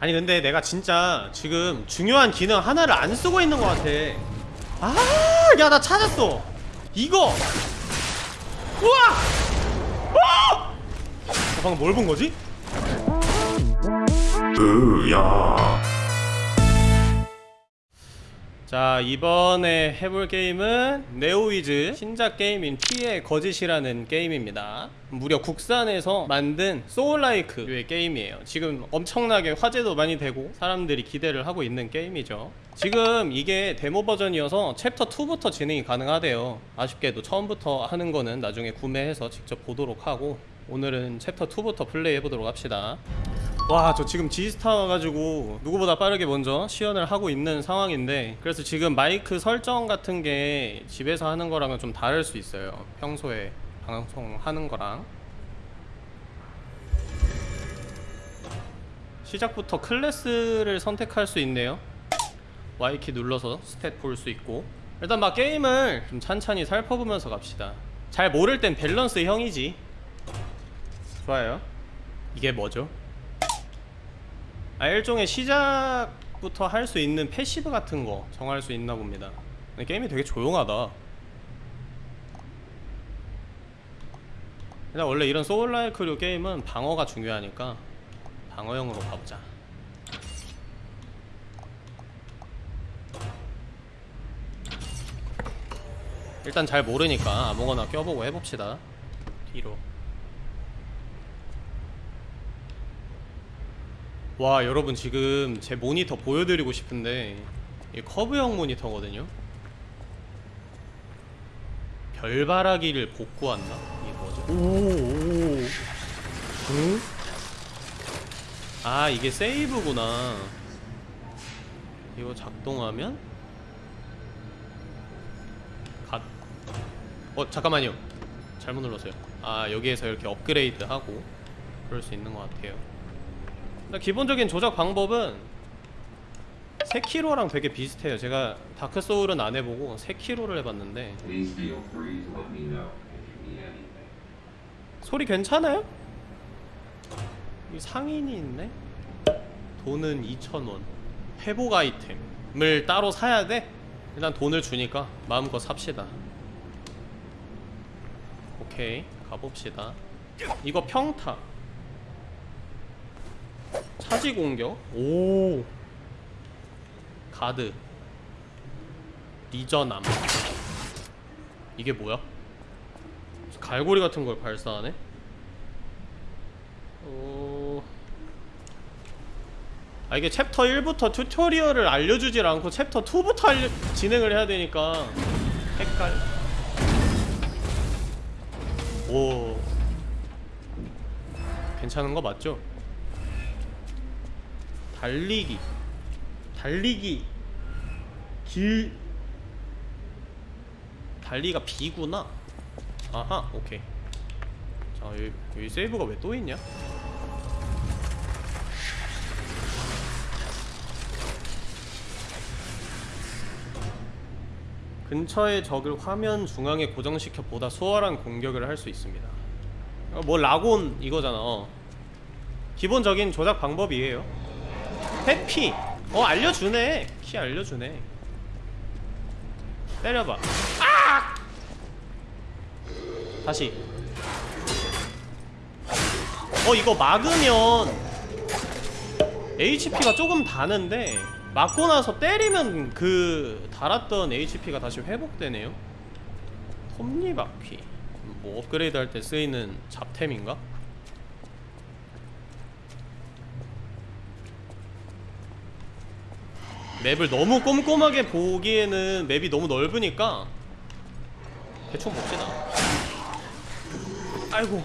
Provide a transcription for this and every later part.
아니 근데 내가 진짜 지금 중요한 기능 하나를 안 쓰고 있는 것 같아. 아야 나 찾았어. 이거. 우와! 어! 나 방금 뭘 본 거지? 자 이번에 해볼 게임은 네오위즈 신작 게임인 P의 거짓이라는 게임입니다. 무려 국산에서 만든 soullike의 게임이에요. 지금 엄청나게 화제도 많이 되고 사람들이 기대를 하고 있는 게임이죠. 지금 이게 데모 버전이어서 챕터 2부터 진행이 가능하대요. 아쉽게도 처음부터 하는 거는 나중에 구매해서 직접 보도록 하고 오늘은 챕터 2부터 플레이 해보도록 합시다. 와 저 지금 지스타 와가지고 누구보다 빠르게 먼저 시연을 하고 있는 상황인데 그래서 지금 마이크 설정 같은 게 집에서 하는 거랑은 좀 다를 수 있어요. 평소에 방송하는 거랑. 시작부터 클래스를 선택할 수 있네요. Y키 눌러서 stat 볼 수 있고. 일단 막 게임을 좀 찬찬히 살펴보면서 갑시다. 잘 모를 땐 밸런스 형이지 좋아요. 이게 뭐죠? 아 일종의 시작부터 할 수 있는 passive 같은 거 정할 수 있나 봅니다. 게임이 되게 조용하다. 일단 원래 이런 soul-like류 게임은 방어가 중요하니까 방어형으로 가보자. 일단 잘 모르니까 아무거나 껴보고 해봅시다. 뒤로 와 여러분 지금 제 모니터 보여드리고 싶은데 이 커브형 모니터거든요. 별바라기를 복구한다? 이게 뭐죠? 오오. 응? 아 이게 세이브구나. 이거 작동하면? 갓. 어 잠깐만요. 잘못 눌렀어요. 아 여기에서 이렇게 업그레이드 하고 그럴 수 있는 것 같아요 기본적인 조작 방법은 세키로랑 되게 비슷해요 제가 다크 소울은 안 해보고 세키로를 해봤는데. 소리 괜찮아요? 이 상인이 있네? 돈은 2,000원 회복 아이템을 따로 사야 돼? 일단 돈을 주니까 마음껏 삽시다 오케이 가봅시다 이거 평타 차지 공격. 오. 가드. 리저남 이게 뭐야? 갈고리 같은 걸 발사하네? 어... 아 이게 챕터 1부터 tutorial을 알려주질 않고 챕터 2부터 알려... 진행을 해야 되니까. 헷갈. 오. 괜찮은 거 맞죠? 달리기. 달리기. 길. 달리가 B구나? 아하 오케이. 자 여기, 여기 세이브가 왜 또 있냐? 근처의 적을 화면 중앙에 고정시켜 보다 수월한 공격을 할 수 있습니다. 어, 뭐 라곤 이거잖아. 어. 기본적인 조작 방법이에요 회피. 어 알려주네. 키 알려주네. 때려봐. 아! 다시. 어 이거 막으면 HP가 조금 다는데 맞고 나서 때리면 그 달았던 HP가 다시 회복되네요. 톱니바퀴. 뭐 업그레이드 할 때 쓰이는 잡템인가? 맵을 너무 꼼꼼하게 보기에는 맵이 너무 넓으니까 대충 봅시다. 아이고.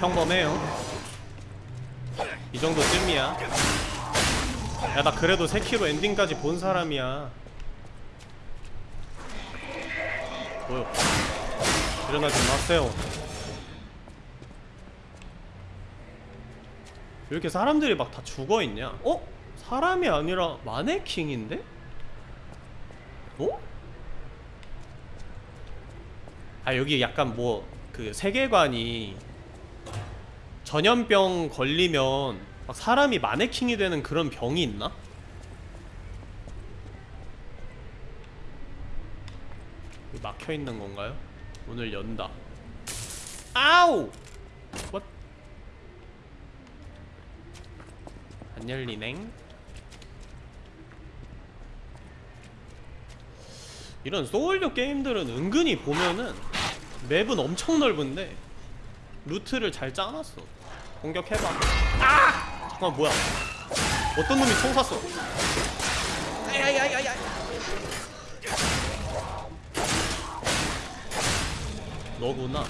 평범해요. 이 정도쯤이야. 야 나 그래도 3키로 엔딩까지 본 사람이야. 뭐요? 일어나지 마세요 왜 이렇게 사람들이 막 다 죽어있냐? 어? 사람이 아니라 마네킹인데? 어? 아 여기 약간 뭐 그 세계관이 전염병 걸리면 막 사람이 마네킹이 되는 그런 병이 있나? 여기 막혀 있는 건가요? 문을 연다. 아우! What? 안 열리넹? 이런 소울류 게임들은 은근히 보면은 맵은 엄청 넓은데 루트를 잘 짜놨어. 공격해봐. 아! 잠깐 뭐야? 어떤 놈이 총 쐈어? 아야야야야. 너구나.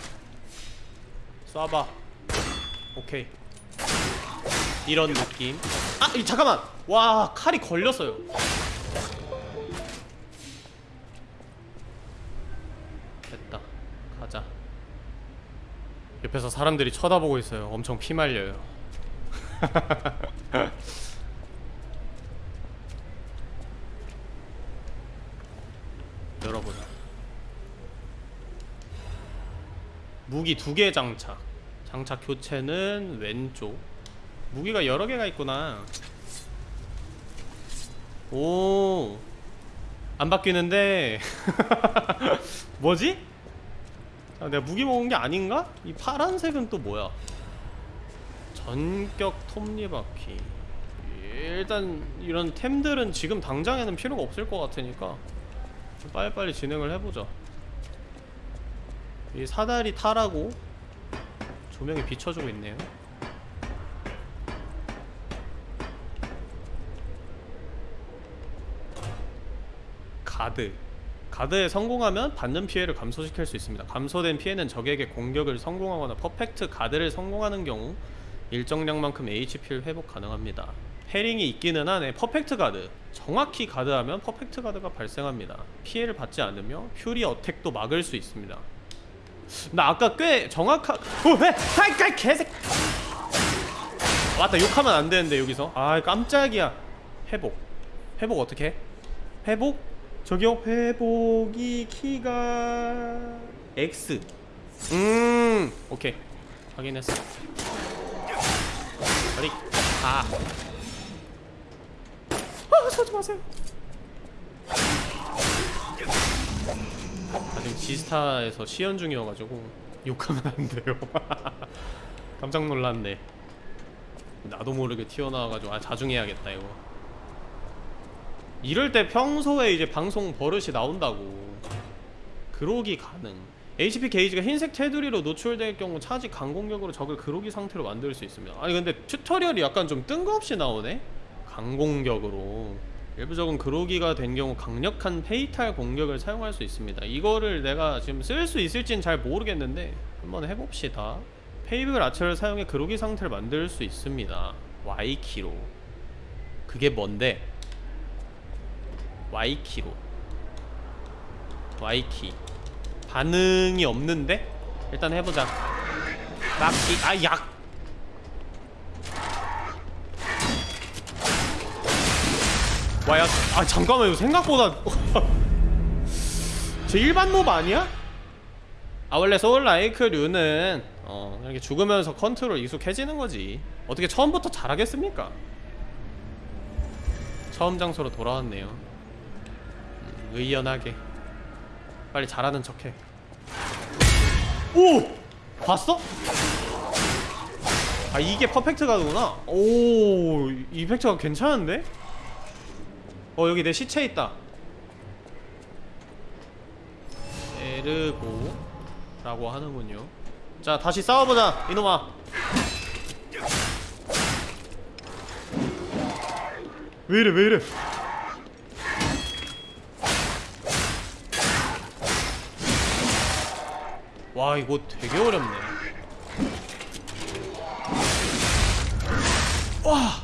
쏴봐. 오케이. 이런 느낌. 아, 이 잠깐만. 와, 칼이 걸렸어요. 됐다. 가자. 옆에서 사람들이 쳐다보고 있어요. 엄청 피 말려요. 열어보자. 무기 두 개 장착. 장착 교체는 왼쪽. 무기가 여러 개가 있구나. 오. 안 바뀌는데. 뭐지? 아, 내가 무기 먹은 게 아닌가? 이 파란색은 또 뭐야? 전격 톱니바퀴. 일단 이런 템들은 지금 당장에는 필요가 없을 것 같으니까 빨리빨리 진행을 해보자. 이 사다리 타라고 조명이 비춰주고 있네요. 가드. 가드에 성공하면 받는 피해를 감소시킬 수 있습니다. 감소된 피해는 적에게 공격을 성공하거나 퍼펙트 가드를 성공하는 경우 일정량만큼 HP를 회복 가능합니다. parrying이 있기는 하네. perfect guard. 정확히 가드하면 perfect guard가 발생합니다. 피해를 받지 않으며 fury attack도 막을 수 있습니다. 나 아까 꽤 정확하. 어, 왜? 하이, 까 개색. 맞다. 욕하면 안 되는데 여기서. 아, 깜짝이야. 회복. 회복 어떻게? 해? 회복? 저기요. 회복이 키가 X. 음, 오케이. 확인했어. 빨리. 아. 아, 쏘지 마세요. 아직 지스타에서 시연 중이어가지고 욕하면 안 돼요. 깜짝 놀랐네. 나도 모르게 튀어나와가지고 아 자중해야겠다 이거. 이럴 때 평소에 이제 방송 버릇이 나온다고. 그로기 가능. HP 게이지가 흰색 테두리로 노출될 경우 차지 강공격으로 적을 그로기 상태로 만들 수 있습니다. 아니 근데 tutorial이 약간 좀 뜬금없이 나오네. 강공격으로 일부 적은 그로기가 된 경우 강력한 fatal 공격을 사용할 수 있습니다. 이거를 내가 지금 쓸 수 있을진 잘 모르겠는데 한번 해봅시다. Fable Arts를 사용해 그로기 상태를 만들 수 있습니다. Y키로 그게 뭔데? Y키로 Y키 반응이 없는데? 일단 해보자 막기 아 약! 와야 아 잠깐만요 생각보다 제 일반 몹 아니야? 아 원래 소울라이크류는 어 이렇게 죽으면서 컨트롤 익숙해지는 거지 어떻게 처음부터 잘하겠습니까? 처음 장소로 돌아왔네요 음, 의연하게. 빨리 잘하는 척해. 오! 봤어? 아 이게 퍼펙트 가드구나? 오 이펙트가 괜찮은데? 어 여기 내 시체 있다. 에르고 라고 하는군요. 자 다시 싸워보자 이놈아. 왜이래 왜이래 와 이거 되게 어렵네. 와!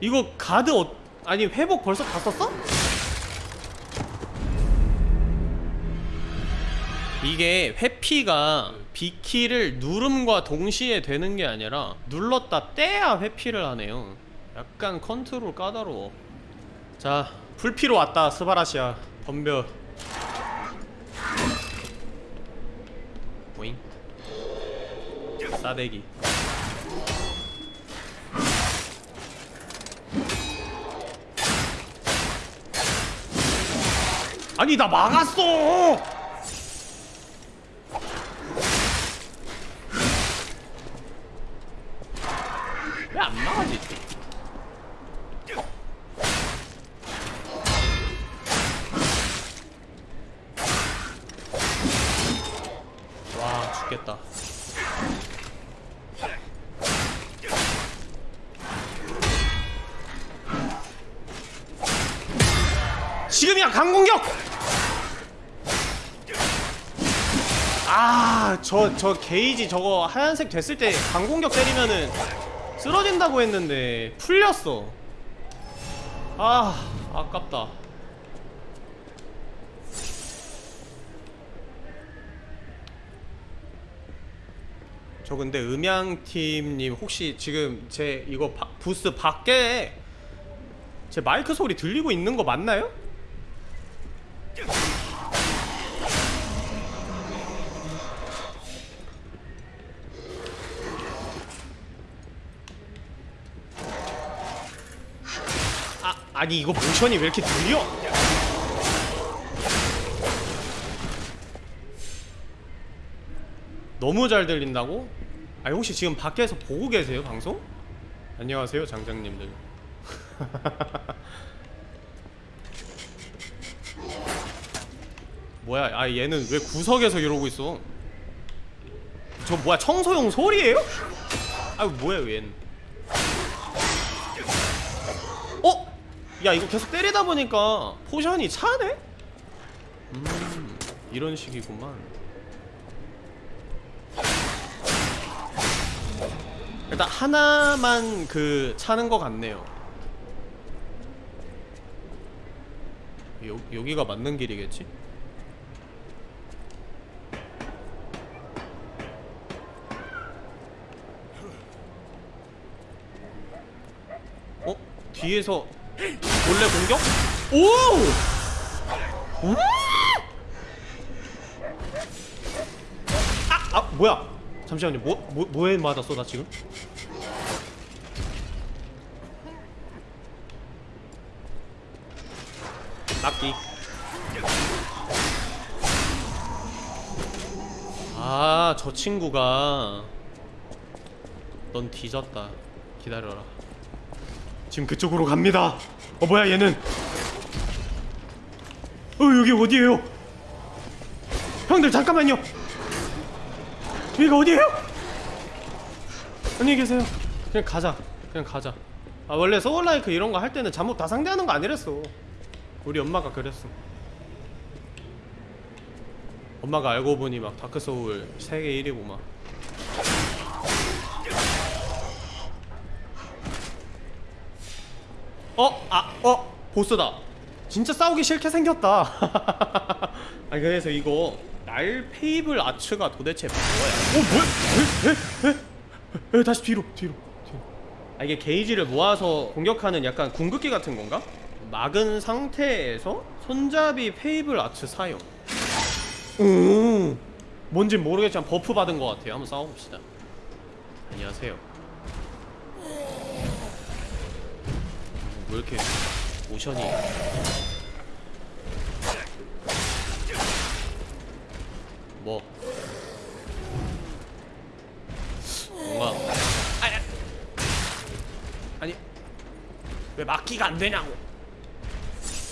이거 가드 어... 아니 회복 벌써 다 썼어? 이게 회피가 B키를 누름과 동시에 되는 게 아니라 눌렀다 떼야 회피를 하네요. 약간 컨트롤 까다로워. 자 풀피로 왔다 스바라시아. 덤벼 오잉 싸대기. 아니 나 막았어 저 저 게이지 저거 하얀색 됐을 때 강공격 때리면은 쓰러진다고 했는데 풀렸어 아 아깝다 저 근데 음향팀님 혹시 지금 제 이거 바- 부스 밖에 제 마이크 소리 들리고 있는 거 맞나요? 아 아니 이거 모션이 왜 이렇게 들려? 너무 잘 들린다고? 아니 혹시 지금 밖에서 보고 계세요 방송? 안녕하세요 장장님들 뭐야 아 얘는 왜 구석에서 이러고 있어 저 뭐야 청소용 소리예요? 아유 뭐야 얘는 야 이거 계속 때리다 보니까 포션이 차네? 음 이런 식이구만 일단 하나만 그 차는 것 같네요. 여, 여기가 맞는 길이겠지? 어? 뒤에서 원래 공격? 오! 음! 아! 아 뭐야? 잠시만요. 뭐, 뭐 뭐에 맞았어 나 지금? 낚기. 아, 저 친구가 넌 뒤졌다. 기다려라. 지금 그쪽으로 갑니다. 어 뭐야 얘는? 어 여기 어디예요? 형들 잠깐만요. 여기가 어디예요? 안녕히 계세요. 그냥 가자. 그냥 가자. 아 원래 soul-like 이런 거 할 때는 잡몹 다 상대하는 거 아니랬어. 우리 엄마가 그랬어. 엄마가 알고 보니 막 다크 소울 세계 1위고 막. 어? 아, 어? 보스다. 진짜 싸우기 싫게 생겼다. 아니 그래서 이거 날 Fable Arts가 도대체 뭐야? 어 뭐야? 에? 에? 에? 에? 다시 뒤로 뒤로 뒤로. 아 이게 게이지를 모아서 공격하는 약간 궁극기 같은 건가? 막은 상태에서 손잡이 Fable Arts 사용. 오. 뭔진 모르겠지만 buff 받은 것 같아요. 한번 싸워봅시다. 안녕하세요. 왜 이렇게 모션이 뭐? 뭔가 아니 아니 왜 막기가 안 되냐고.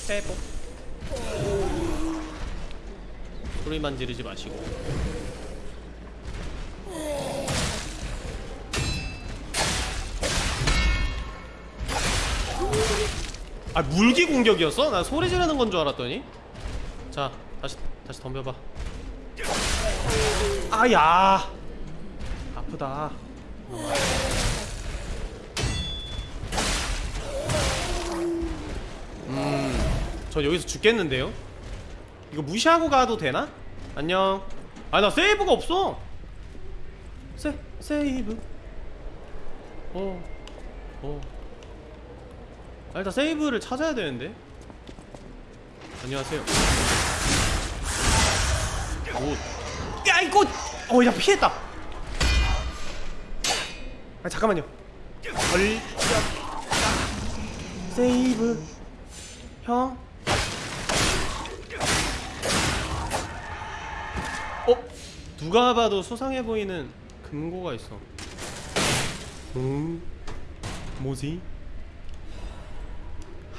빼고 소리만 지르지 마시고 아 물기 공격이었어? 나 소리 지르는 건 줄 알았더니 자 다시 다시 덤벼봐 아야 아프다 음저 여기서 죽겠는데요? 이거 무시하고 가도 되나? 안녕 아 나 세이브가 없어 세 세이브 어어 어. 아, 일단 세이브를 찾아야 되는데. 안녕하세요. good 야, 이거 어야 피했다. 아 잠깐만요. 걸려 세이브. 형. 어? 누가 봐도 수상해 보이는 금고가 있어. 음 뭐지?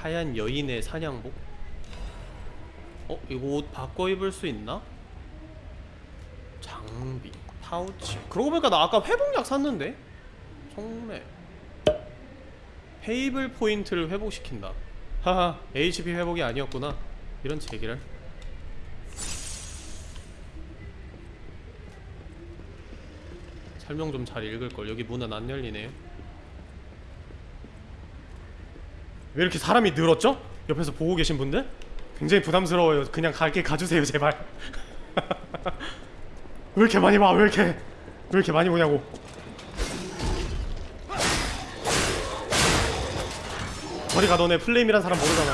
하얀 여인의 사냥복? 어? 이거 옷 바꿔 입을 수 있나? 장비 파우치 그러고 보니까 나 아까 회복약 샀는데? 정말 Fable point를 회복시킨다 하하 HP 회복이 아니었구나 이런 제기랄 설명 좀 잘 읽을걸 여기 문은 안 열리네요 왜 이렇게 사람이 늘었죠? 옆에서 보고 계신 분들? 굉장히 부담스러워요 그냥 가게 가주세요 제발 왜 이렇게 많이 와? 왜 이렇게 왜 이렇게 많이 오냐고 저리 가 너네 플레임이란 사람 모르잖아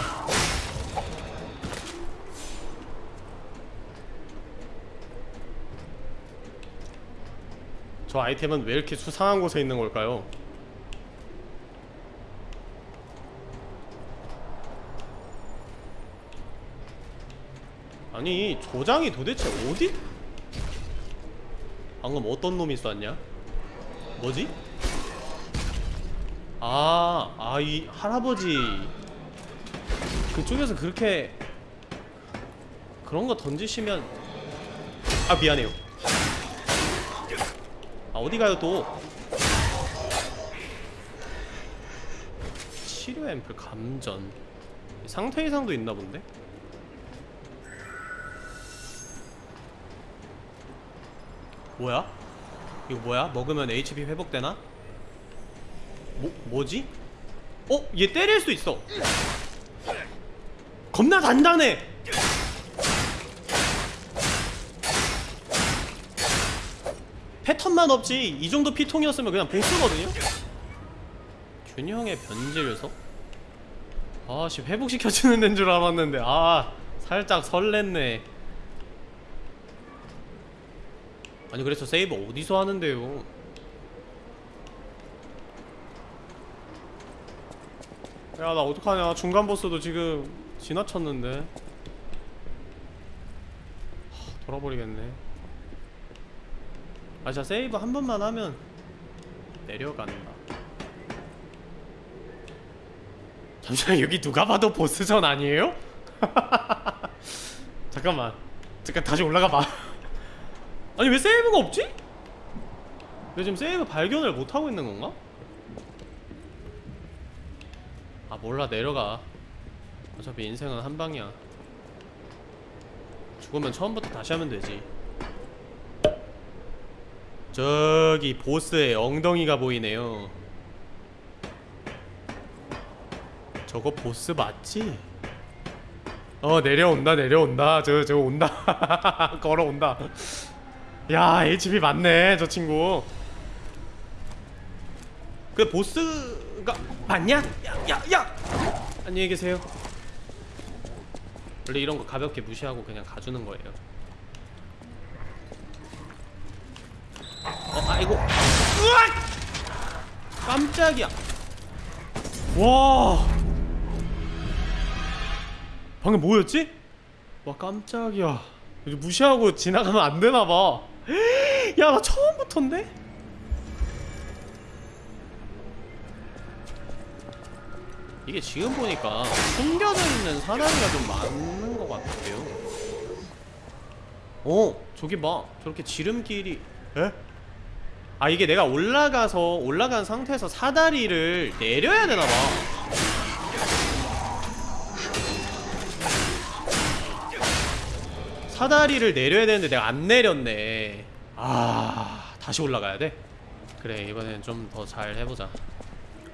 저 아이템은 왜 이렇게 수상한 곳에 있는 걸까요? 아니 조장이 도대체 어디? 방금 어떤 놈이 쐈냐? 뭐지? 아, 아, 이 할아버지 그쪽에서 그렇게 그런 거 던지시면 아 미안해요. 아 어디 가요 또? 치료 앰플 감전 상태 이상도 있나 본데? 뭐야? 이거 뭐야? 먹으면 HP 회복되나? 뭐, 뭐지? 어? 얘 때릴 수 있어 겁나 단단해 패턴만 없지 이 정도 피통이었으면 그냥 보스거든요? 균형의 변질서? 아씨 회복시켜주는 데인 줄 알았는데 아 살짝 설렜네 아니 그래서 세이브 어디서 하는데요? 야 나 어떡하냐. 중간 보스도 지금 지나쳤는데. 하, 돌아버리겠네. 아 진짜 세이브 한 번만 하면 내려간다. 잠시만 여기 누가 봐도 보스전 아니에요? 잠깐만. 잠깐 다시 올라가봐 아니 왜 세이브가 없지? 왜 지금 세이브 발견을 못하고 있는 건가? 아 몰라. 내려가. 어차피 인생은 한 방이야. 죽으면 처음부터 다시 하면 되지. 저기 보스의 엉덩이가 보이네요. 저거 보스 맞지? 어 내려온다 내려온다. 저 저 온다. 걸어온다 야 HP 맞네 저 친구. 그 보스가 맞냐? 야야야! 안녕히 계세요. 원래 이런 거 가볍게 무시하고 그냥 가주는 거예요. 어 아이고. 으악! 깜짝이야. 와. 방금 뭐였지? 와 깜짝이야. 무시하고 지나가면 안 되나봐 야 나 처음부터인데? 이게 지금 보니까 숨겨져 있는 사다리가 좀 많은 것 같아요 어 저기 봐 저렇게 지름길이 에? 아 이게 내가 올라가서 올라간 상태에서 사다리를 내려야 되나봐 사다리를 내려야 되는데 내가 안 내렸네. 아 다시 올라가야 돼? 그래 이번엔 좀 더 잘 해보자.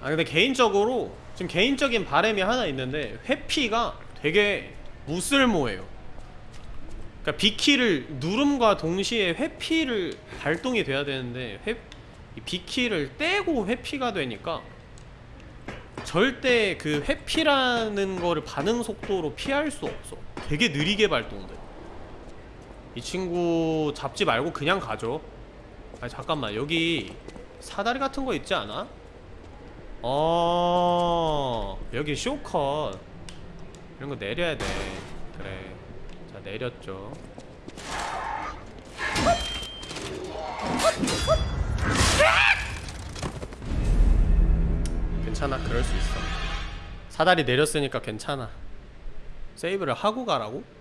아 근데 개인적으로 지금 개인적인 바람이 하나 있는데 회피가 되게 무쓸모해요. 그러니까 B키를 누름과 동시에 회피를 발동이 돼야 되는데 회, 이 B키를 떼고 회피가 되니까 절대 그 회피라는 거를 반응 속도로 피할 수 없어. 되게 느리게 발동돼 이 친구 잡지 말고 그냥 가죠 아니 잠깐만. 여기 사다리 같은 거 있지 않아? 어 여기 쇼컷. 이런 거 내려야 돼. 그래. 자 내렸죠. 괜찮아. 그럴 수 있어. 사다리 내렸으니까 괜찮아. 세이브를 하고 가라고?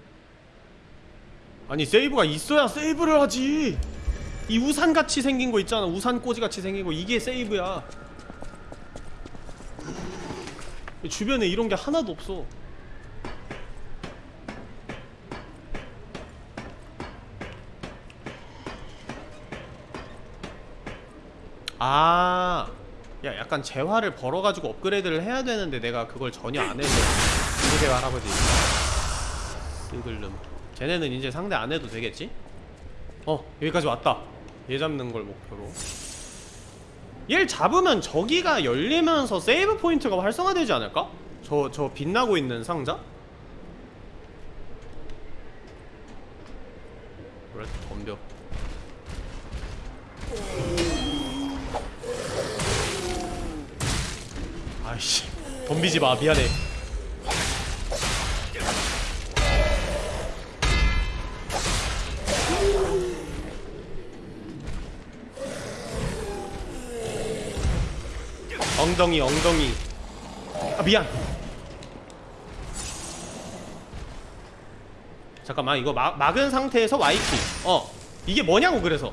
아니 세이브가 있어야 세이브를 하지. 이 우산같이 생긴 거 있잖아. 우산 꼬지같이 생긴 거. 이게 세이브야. 주변에 이런 게 하나도 없어. 아, 야 약간 재화를 벌어가지고 업그레이드를 해야 되는데 내가 그걸 전혀 안 해서. 이재화 할아버지. 쓰글름 쟤네는 이제 상대 안 해도 되겠지? 어 여기까지 왔다 얘 잡는 걸 목표로 얘를 잡으면 저기가 열리면서 세이브 포인트가 활성화되지 않을까? 저, 저 빛나고 있는 상자? 그래 덤벼 아이씨 덤비지 마 미안해 엉덩이 엉덩이. 아 미안. 잠깐만 이거 막, 막은 상태에서 Y키. 어 이게 뭐냐고 그래서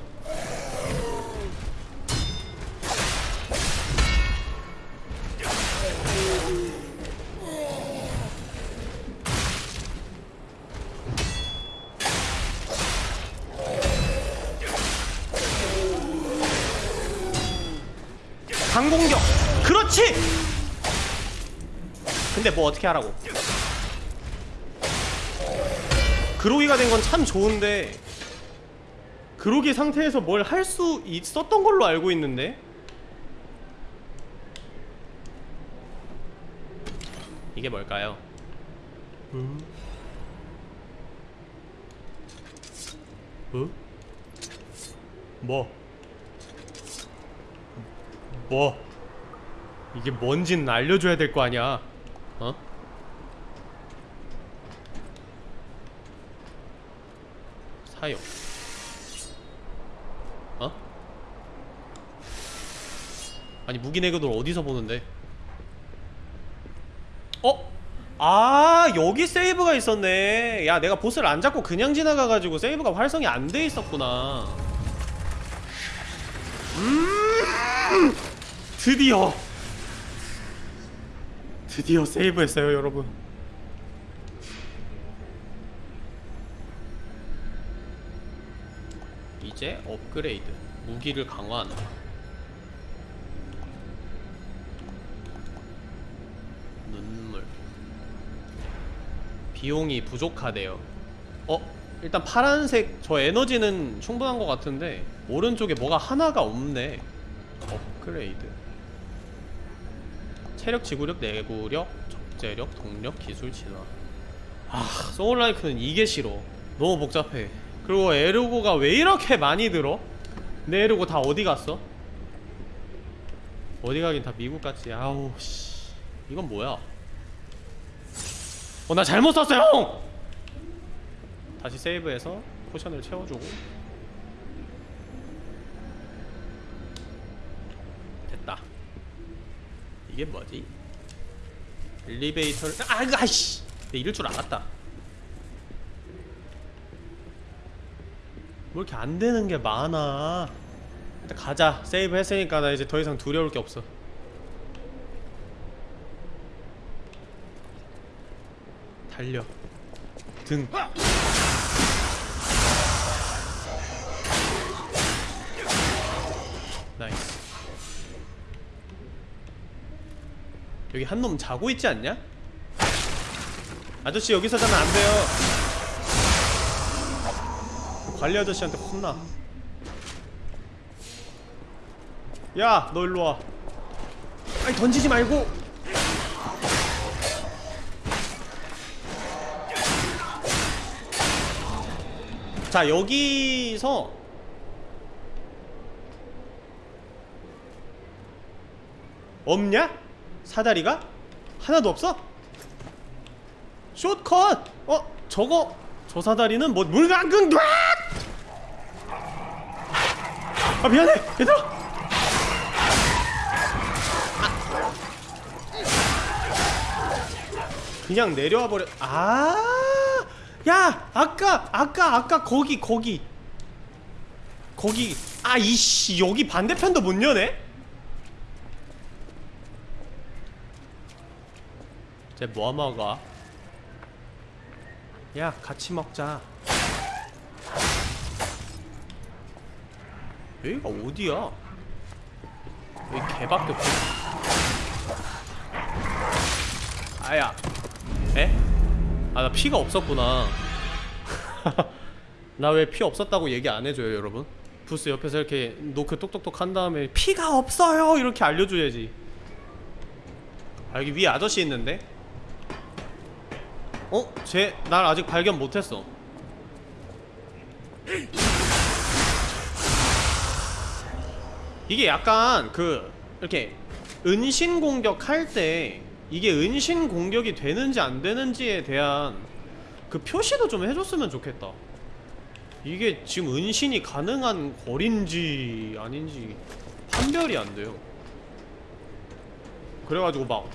근데 뭐 어떻게 하라고 그로기가 된 건 참 좋은데 그로기 상태에서 뭘 할 수 있었던 걸로 알고 있는데 이게 뭘까요? 음? 어? 뭐? 뭐 이게 뭔진 알려줘야 될 거 아니야 어? 사용 어? 아니 무기 내구도 어디서 보는데 어? 아 여기 세이브가 있었네 야 내가 보스를 안 잡고 그냥 지나가가지고 세이브가 활성이 안 돼 있었구나 음 드디어 드디어 세이브했어요 여러분. 이제 업그레이드 무기를 강화한다 눈물. 비용이 부족하대요. 어? 일단 파란색 저 에너지는 충분한 것 같은데 오른쪽에 뭐가 하나가 없네. 업그레이드 체력, 지구력, 내구력, 적재력, 동력, 기술, 진화. 아 소울라이크는 이게 싫어. 너무 복잡해. 그리고 에르고가 왜 이렇게 많이 들어? 내 에르고 다 어디 갔어? 어디 가긴 다 미국 같지. 아우 씨. 이건 뭐야? 어 나 잘못 썼어요 형! 다시 세이브해서 포션을 채워주고 됐다 이게 뭐지? 엘리베이터를 아 아이씨! 내 이럴 줄 알았다. 뭐 이렇게 안 되는 게 많아. 일단 가자. 세이브 했으니까 나 이제 더 이상 두려울 게 없어. 달려. 등 여기 한 놈 자고 있지 않냐? 아저씨 여기서 자면 안 돼요 관리 아저씨한테 혼나 야 너 일로 와 아니 던지지 말고 자 여기서 없냐? 사다리가? 하나도 없어? 숏컷! 어? 저거 저 사다리는 뭐 물강근 아 미안해 얘들아 그냥 내려와 버려 아! 야! 아까 아까 아까 거기 거기 거기 아 이씨 여기 반대편도 못 여네? 뭐 먹어? 야 같이 먹자 여기가 어디야? 여기 개밖에 없어 아야 에? 아 나 피가 없었구나 나 왜 피 없었다고 얘기 안 해줘요 여러분? 부스 옆에서 이렇게 노크 똑똑똑 한 다음에 피가 없어요 이렇게 알려줘야지 아 여기 위에 아저씨 있는데? 어? 쟤 날 아직 발견 못했어. 이게 약간 그 이렇게 은신 공격 할 때 이게 은신 공격이 되는지 안 되는지에 대한 그 표시도 좀 해줬으면 좋겠다. 이게 지금 은신이 가능한 거리인지 아닌지 판별이 안 돼요. 그래가지고 막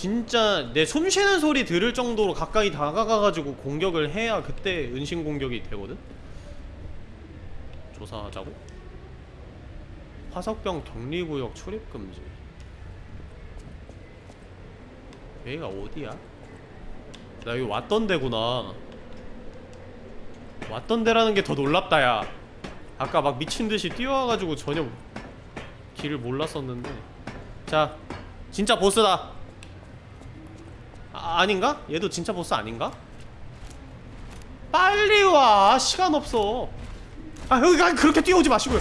진짜 내 숨 쉬는 소리 들을 정도로 가까이 다가가가지고 공격을 해야 그때 은신 공격이 되거든? 조사하자고? 화석병 격리구역 출입금지 여기가 어디야? 나 여기 왔던 데구나 왔던 데라는 게 더 놀랍다 야 아까 막 미친듯이 뛰어와가지고 전혀 길을 몰랐었는데 자 진짜 보스다 아, 아닌가? 얘도 진짜 보스 아닌가? 빨리 와 시간 없어 아 여기 가 그렇게 뛰어오지 마시고요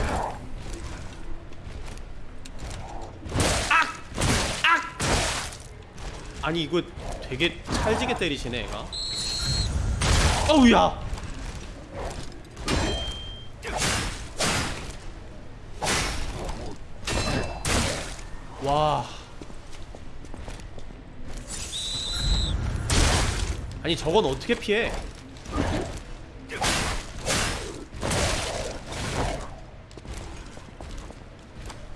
악! 악! 아니 이거 되게 찰지게 때리시네 얘가 어우야 와 아니 저건 어떻게 피해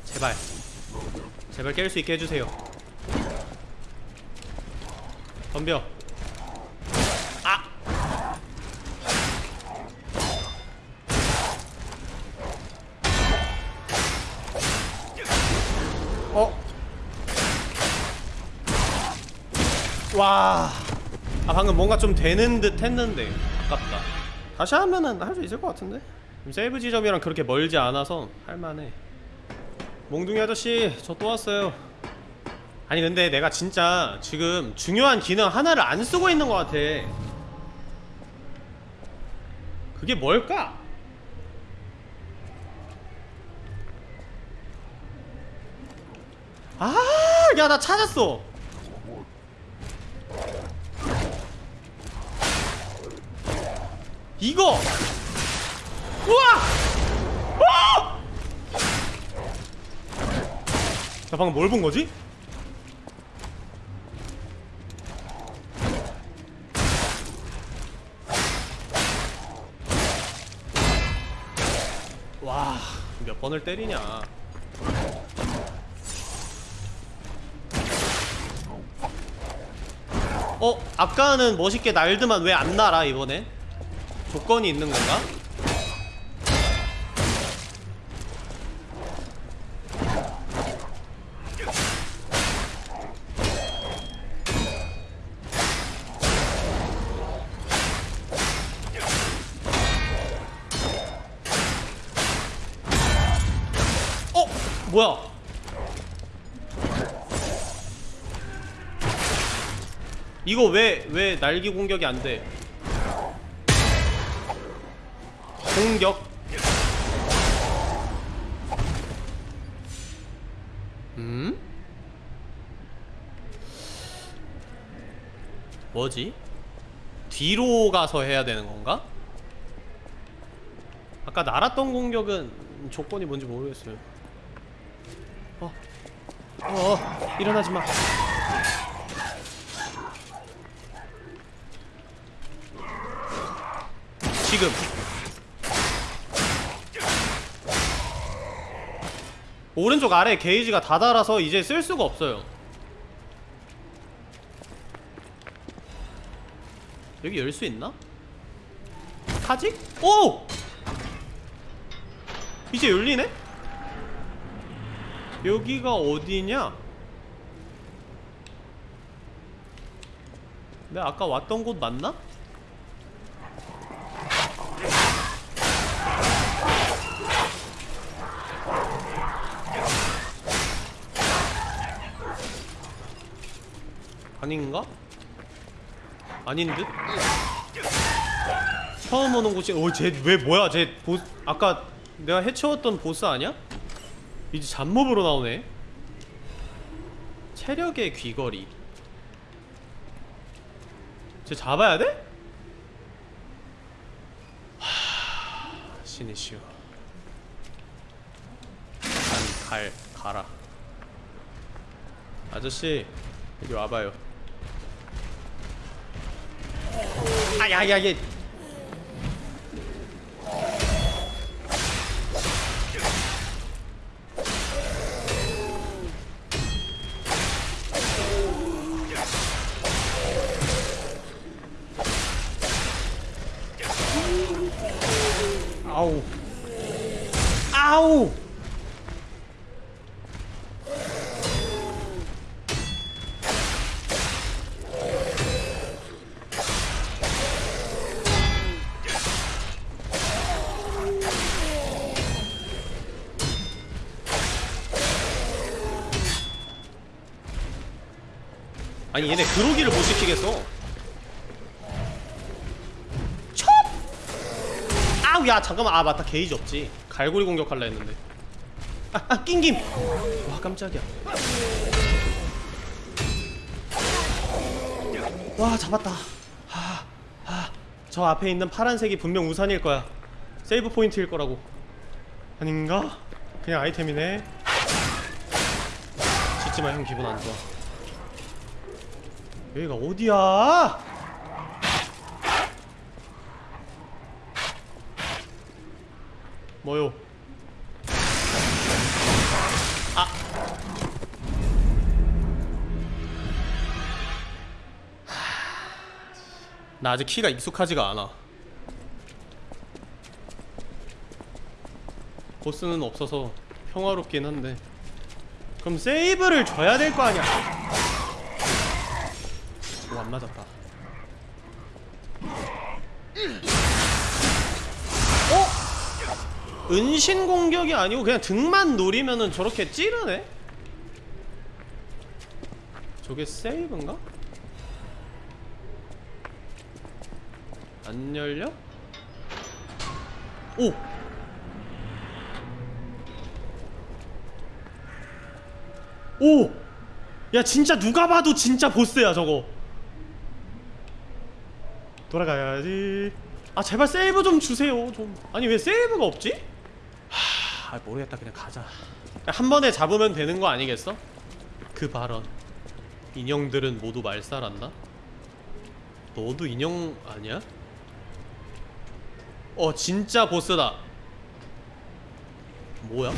제발 제발 깰 수 있게 해주세요 덤벼 아! 어? 와. 아 방금 뭔가 좀 되는 듯 했는데 아깝다. 다시 하면은 할 수 있을 것 같은데? 세이브 지점이랑 그렇게 멀지 않아서 할만해. 몽둥이 아저씨 저 또 왔어요. 아니 근데 내가 진짜 지금 중요한 기능 하나를 안 쓰고 있는 것 같아. 그게 뭘까? 아, 야, 나 찾았어. 이거. 우와! 어! 나 방금 뭘 본 거지? 와, 몇 번을 때리냐. 어? 아까는 멋있게 날드만 왜 안 날아 이번엔? 조건이 있는 건가? 어? 뭐야? 이거 왜, 왜 날기 공격이 안 돼? 공격. 음? 뭐지? 뒤로 가서 해야 되는 건가? 아까 날았던 공격은 조건이 뭔지 모르겠어요 어, 어, 어 일어나지 마 지금 오른쪽 아래 게이지가 다 달아서 이제 쓸 수가 없어요 여기 열 수 있나? 타직? 오! 이제 열리네? 여기가 어디냐? 내가 아까 왔던 곳 맞나? 아닌가? 아닌 듯? 처음 오는 곳이 어쟤왜 뭐야 쟤 보스 아까 내가 해치웠던 보스 아니야? 이제 잡몹으로 나오네 체력의 귀걸이 쟤 잡아야 돼? 하... 신이시여 갈 가라 아저씨 여기 와봐요 아야야 얘 아니 얘네 그로기를 못 시키겠어. 첩! 아우 야 잠깐만. 아 맞다. 게이지 없지. 갈고리 공격할라 했는데. 아, 아 낑김 와 깜짝이야. 와 잡았다. 하, 하. 저 앞에 있는 파란색이 분명 우산일 거야. 세이브 포인트일 거라고. 아닌가? 그냥 아이템이네. 짓지마 형. 기분 안 좋아 여기가 어디야? 뭐요? 아. 나 아직 키가 익숙하지가 않아. 보스는 없어서 평화롭긴 한데. 그럼 세이브를 줘야 될 거 아니야? 오, 안 맞았다. 어? 은신 공격이 아니고 그냥 등만 노리면은 저렇게 찌르네? 저게 세이브인가? 안 열려? 오! 오! 야 진짜 누가 봐도 진짜 보스야 저거 돌아가야지 아 제발 세이브 좀 주세요 좀 아니 왜 세이브가 없지? 하 아, 모르겠다 그냥 가자 한 번에 잡으면 되는 거 아니겠어? 그 발언 인형들은 모두 말살한다? 너도 인형 아니야? 어 진짜 보스다 뭐야?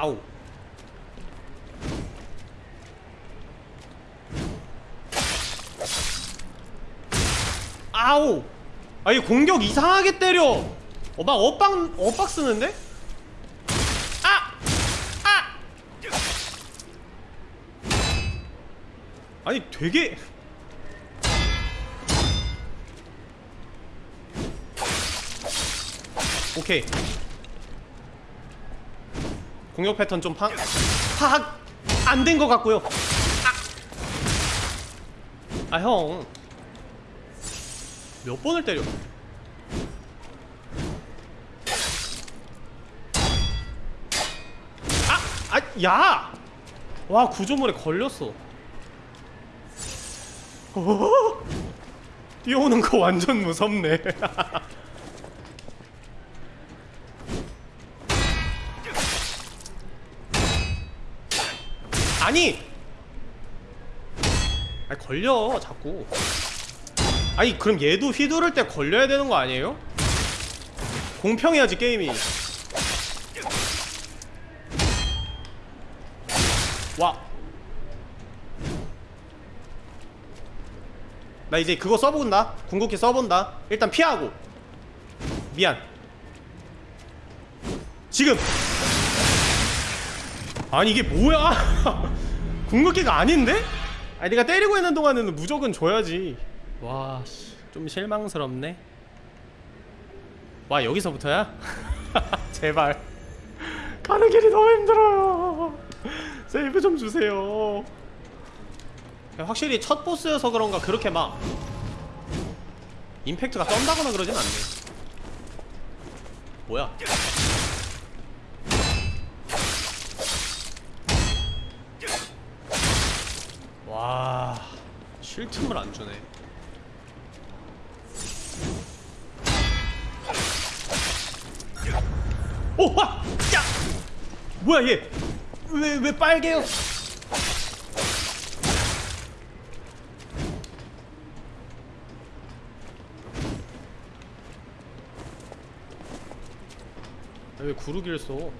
아우 아우 아이 공격 이상하게 때려 어 막 엇박 엇박 쓰는데? 아! 아! 아니 되게 오케이 공격 패턴 좀 파, 파악 안 된 것 같고요. 아, 아 형. 몇 번을 때려? 아, 아, 야! 와 구조물에 걸렸어 어? 뛰어오는 거 완전 무섭네 아니 아니 걸려 자꾸 아니 그럼 얘도 휘두를 때 걸려야 되는 거 아니에요? 공평해야지 게임이 와. 나 이제 그거 써본다. 궁극기 써본다. 일단 피하고. 미안. 지금. 아니 이게 뭐야? 궁극기가 아닌데? 아니 내가 때리고 있는 동안에는 무조건 줘야지. 와, 씨, 좀 실망스럽네. 와 여기서부터야? 제발. 가는 길이 너무 힘들어요. 세이브 좀 주세요. 확실히 첫 보스여서 그런가 그렇게 막 임팩트가 떤다거나 그러진 않네. 뭐야? 와, 쉴 틈을 안 주네. 오, 와, 야, 뭐야 얘? 왜 왜 빨개요? 야, 왜 구르기를 써?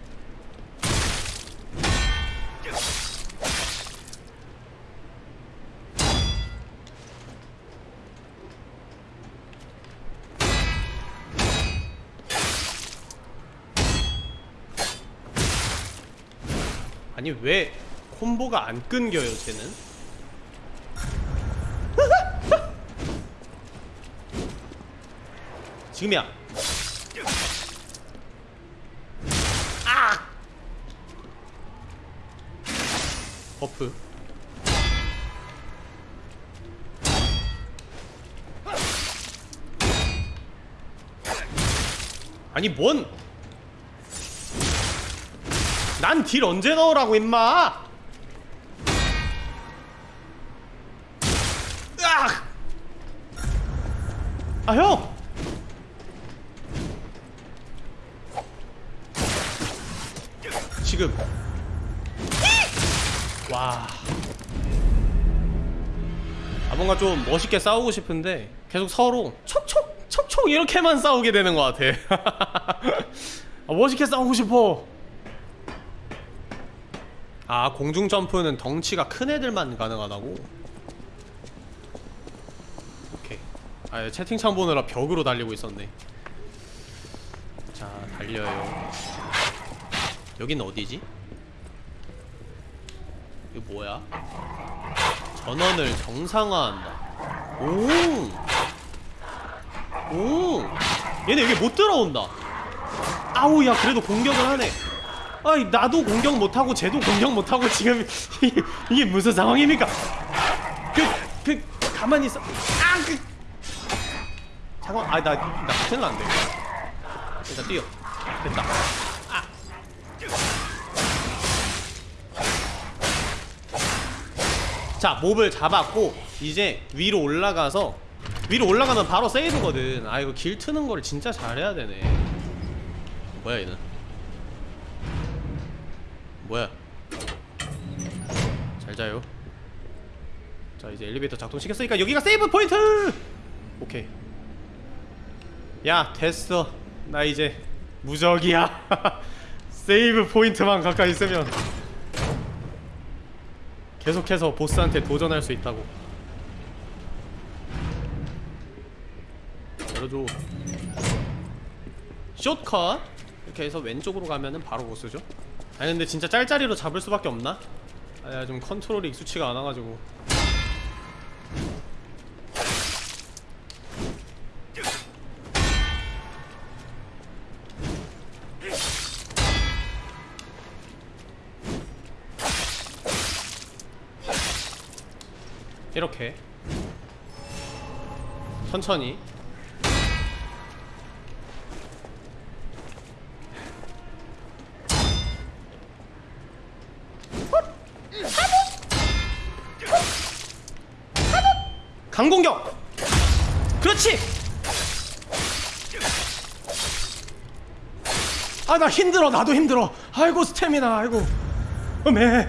아니 왜 콤보가 안 끊겨요 쟤는? 지금이야 아! 버프 아니 뭔 난딜 언제 넣으라고 임마 으악! 아 형! 지금 와. 아 뭔가 좀 멋있게 싸우고 싶은데 계속 서로 촉촉 촉촉 이렇게만 싸우게 되는 것 같아. 아, 멋있게 싸우고 싶어. 아 공중 점프는 덩치가 큰 애들만 가능하다고. 오케이. 아 채팅창 보느라 벽으로 달리고 있었네. 자 달려요. 여긴 어디지? 이거 뭐야? 전원을 정상화한다. 오! 오! 얘네 여기 못 들어온다. 아우, 야, 그래도 공격을 하네. 아이, 나도 공격 못하고, 쟤도 공격 못하고, 지금, 이게, 무슨 상황입니까? 그, 그, 가만히 있어. 아, 그. 잠깐, 아, 나, 나 큰일 났네. 일단 뛰어. 됐다. 자 몹을 잡았고 이제 위로 올라가서 위로 올라가면 바로 세이브거든 아 이거 길 트는 거를 진짜 잘해야 되네 뭐야 얘는 뭐야? 잘 자요. 자 이제 엘리베이터 작동시켰으니까 여기가 세이브 포인트! 오케이. 야 됐어. 나 이제 무적이야. 세이브 포인트만 가까이 있으면 계속해서 보스한테 도전할 수 있다고. 열어줘. 숏컷. 이렇게 해서 왼쪽으로 가면은 바로 보스죠 아니 근데 진짜 짤짤이로 잡을 수밖에 없나? 아야 좀 컨트롤이 익숙치가 않아가지고. 이렇게. 천천히 강공격! 그렇지! 아 나 힘들어 나도 힘들어. 아이고 스태미나 아이고. 어메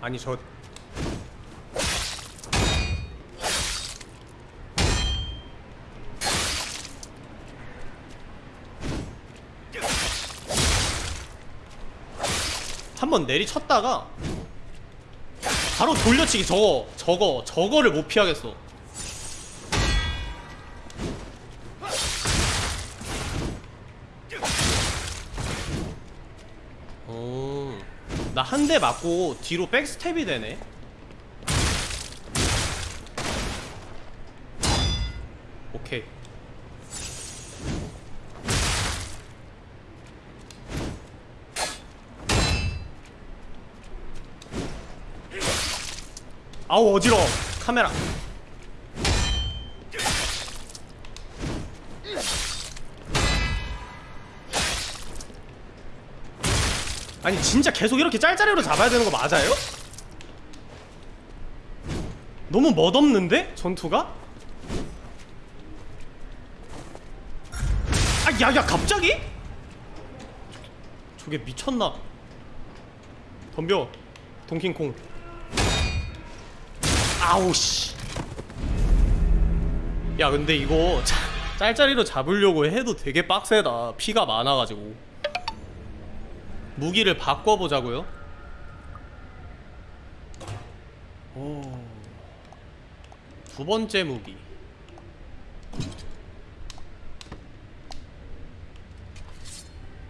아니 저 한번 내리쳤다가 바로 돌려치기. 저거 저거 저거를 못 피하겠어. 어, 나한 대 맞고 뒤로 백스텝이 되네 오케이 아우 어지러워 카메라 아니 진짜 계속 이렇게 짤짤이로 잡아야 되는 거 맞아요? 너무 멋없는데? 전투가? 아 야야 갑자기? 저게 미쳤나 덤벼 동킹콩 아우 씨. 야 근데 이거 짜- 짤짤이로 잡으려고 해도 되게 빡세다. 피가 많아가지고. 무기를 바꿔보자고요. 오. 두 번째 무기.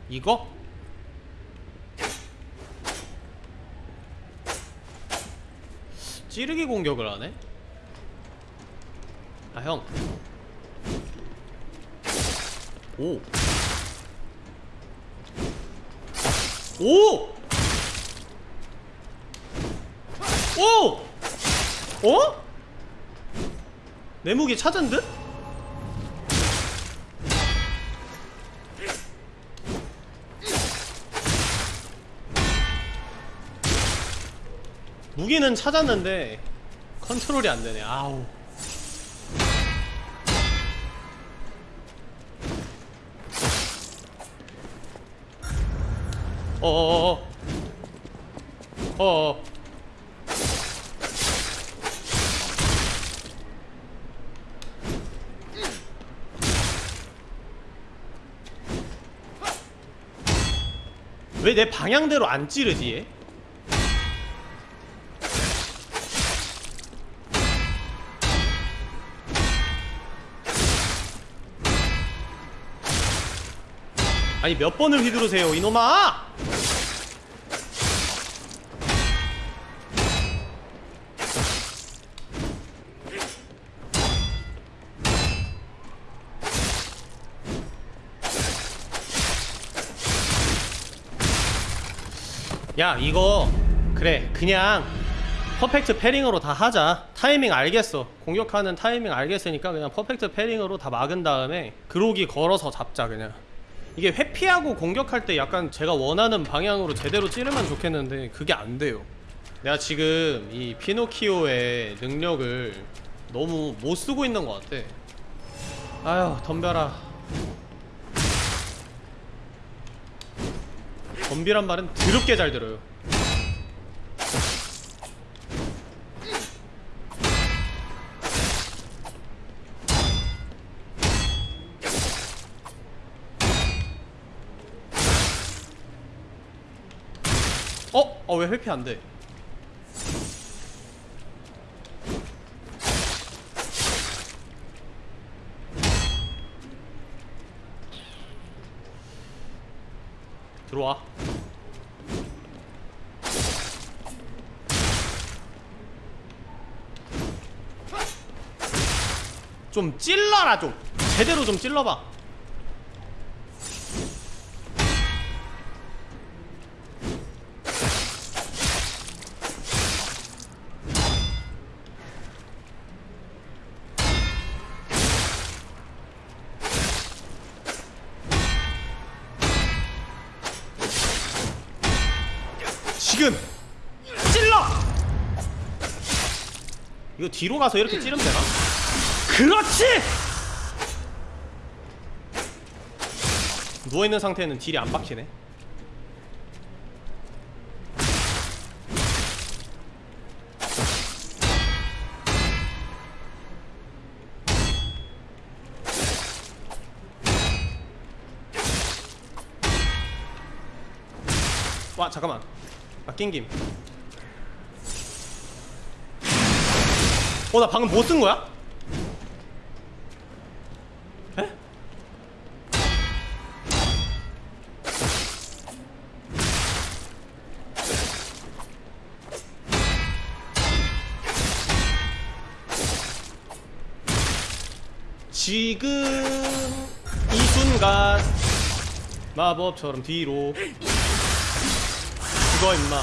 이거? 찌르기 공격을 하네? 아, 형. 오. 오! 오! 어? 내 무기 찾은 듯? 무기는 찾았는데 컨트롤이 안 되네. 아우. 어어어. 어어. 왜 내 방향대로 안 찌르지 아니 몇 번을 휘두르세요 이놈아! 야 이거. 그래 그냥 퍼펙트 패링으로 다 하자. 타이밍 알겠어. 공격하는 타이밍 알겠으니까 그냥 퍼펙트 패링으로 다 막은 다음에 그로기 걸어서 잡자 그냥 이게 회피하고 공격할 때 약간 제가 원하는 방향으로 제대로 찌르면 좋겠는데 그게 안 돼요. 내가 지금 이 피노키오의 능력을 너무 못 쓰고 있는 것 같아. 아휴 덤벼라. 덤비란 말은 드럽게 잘 들어요 어? 어왜 회피 안 돼? 들어와. 좀 찔러라 좀. 제대로 좀 찔러봐. 이거 뒤로 가서 이렇게 찌르면 되나? 그렇지! 누워있는 상태는 딜이 안 박히네 와 잠깐만 아 낑김 어 나 방금 뭐 쓴 거야? 에? 지금 이 순간 마법처럼 뒤로 죽어 임마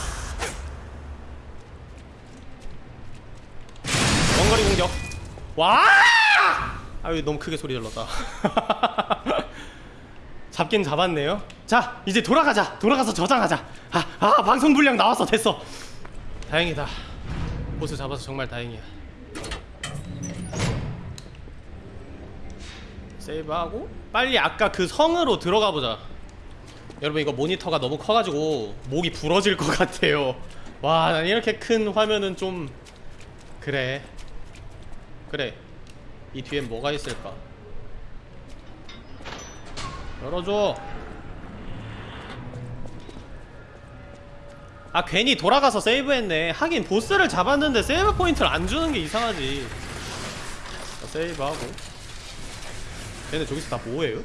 원거리 공격 와! 아유 너무 크게 소리 질렀다. 잡긴 잡았네요. 자 이제 돌아가자. 돌아가서 저장하자. 아, 아 방송 분량 나왔어 됐어. 다행이다. 보스 잡아서 정말 다행이야. 세이브하고 빨리 아까 그 성으로 들어가 보자. 여러분 이거 모니터가 너무 커가지고 목이 부러질 것 같아요. 와 난 이렇게 큰 화면은 좀 그래 그래 이 뒤엔 뭐가 있을까? 열어줘. 아 괜히 돌아가서 세이브했네. 하긴 보스를 잡았는데 세이브 포인트를 안 주는 게 이상하지. 자, 세이브하고. 얘네 저기서 다 뭐해요?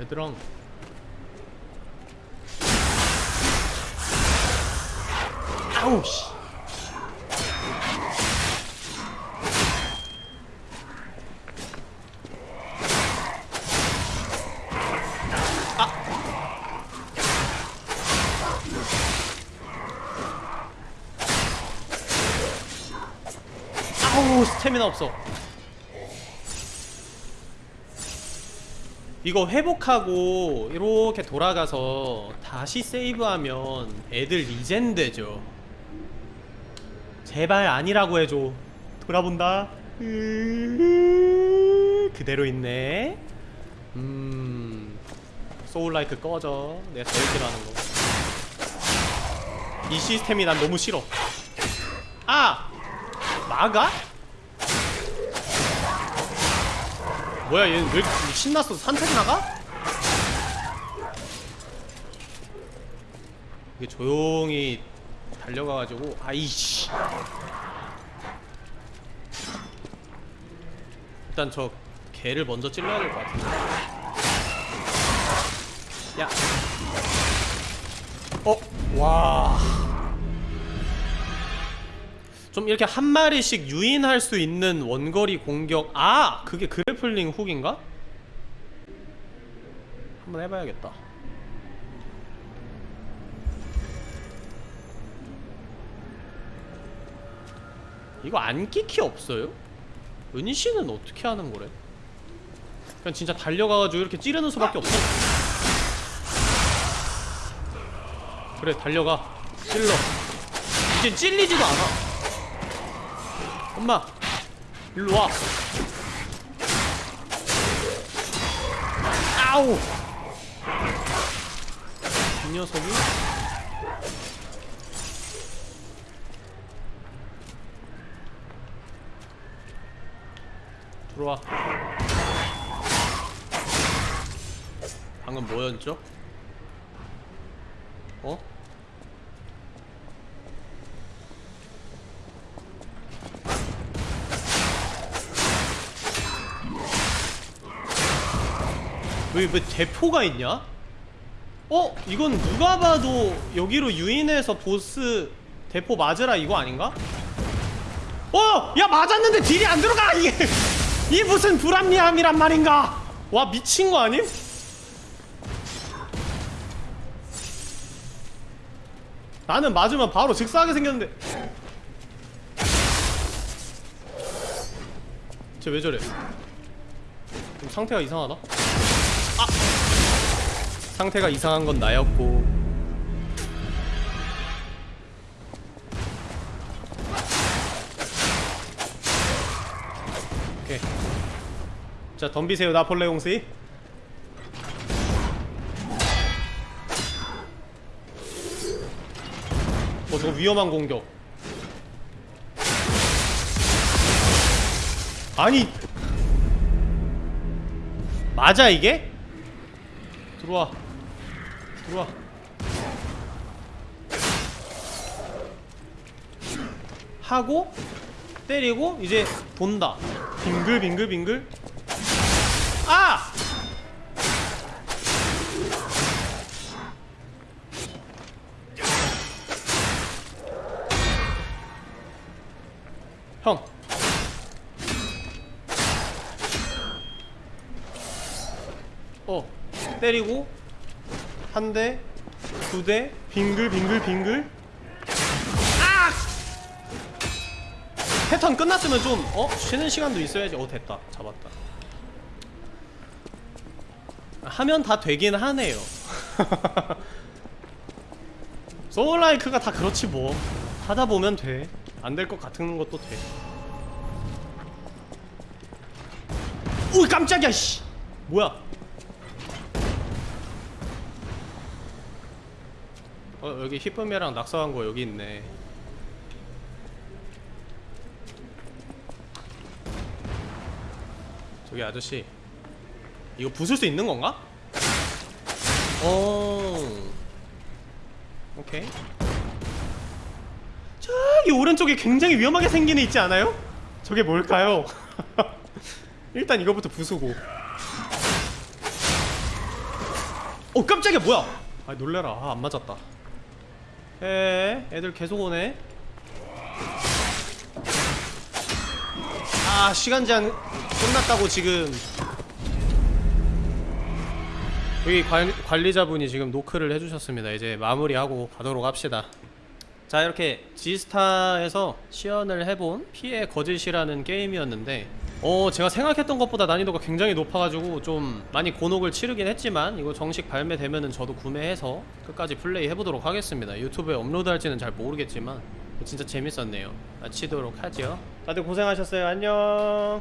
얘들랑 아우 씨. 스태미나 없어. 이거 회복하고 이렇게 돌아가서 다시 세이브하면 애들 리젠 되죠. 제발 아니라고 해줘. 돌아본다. 으, 그대로 있네. 음. 소울라이크 꺼져. 내가 제일 싫어하는 거. 이 시스템이 난 너무 싫어. 아! 막아? 뭐야 얘는 왜 이렇게 신났어? 산책 나가? 이게 조용히 달려가가지고 아이씨 일단 저 개를 먼저 찔러야 될 것 같은데 야 어? 와. 좀 이렇게 한 마리씩 유인할 수 있는 원거리 공격 아! 그게 그래플링 훅인가? 한번 해봐야겠다 이거 안 끼키 없어요? 은희씨는 어떻게 하는 거래? 그냥 진짜 달려가가지고 이렇게 찌르는 수밖에 없어 그래 달려가 찔러 이제 찔리지도 않아 엄마 일로 와 아우 이 녀석이 들어와 방금 뭐였죠? 어? 여기 왜 대포가 있냐? 어? 이건 누가 봐도 여기로 유인해서 보스 대포 맞으라 이거 아닌가? 어! 야 맞았는데 딜이 안 들어가! 이게 이 무슨 불합리함이란 말인가? 와 미친 거 아님? 나는 맞으면 바로 즉사하게 생겼는데 쟤 왜 저래? 좀 상태가 이상하다? 상태가 이상한 건 나였고. 오케이. 자 덤비세요 나폴레옹씨. 어 저거 위험한 공격. 아니! 맞아 이게? 들어와. 들어와. 하고 때리고 이제 돈다. 빙글빙글빙글 때리고 한 대, 두 대, 빙글 빙글 빙글. 아! 패턴 끝났으면 좀 어? 쉬는 시간도 있어야지. 어, 됐다. 잡았다. 하면 다 되긴 하네요. 소울라이크가 다 그렇지 뭐. 하다 보면 돼. 안 될 것 같은 것도 돼. 오 깜짝이야 씨. 뭐야? 어 여기 히쁨이랑 낙서한 거 여기 있네. 저기 아저씨 이거 부술 수 있는 건가? 어. 오케이. 저기 오른쪽에 굉장히 위험하게 생긴 애 있지 않아요? 저게 뭘까요? 일단 이거부터 부수고. 어 깜짝이야 뭐야? 아 놀래라 아, 안 맞았다. 에 애들 계속 오네. 아 시간 제한 끝났다고 지금 여기 관, 관리자분이 지금 노크를 해주셨습니다. 이제 마무리하고 가도록 합시다. 자 이렇게 지스타에서 시연을 해본 피해 거짓이라는 게임이었는데 어 제가 생각했던 것보다 난이도가 굉장히 높아가지고 좀 많이 곤혹을 치르긴 했지만 이거 정식 발매되면은 저도 구매해서 끝까지 플레이 해보도록 하겠습니다. 유튜브에 업로드할지는 잘 모르겠지만 진짜 재밌었네요. 마치도록 하죠. 다들 고생하셨어요. 안녕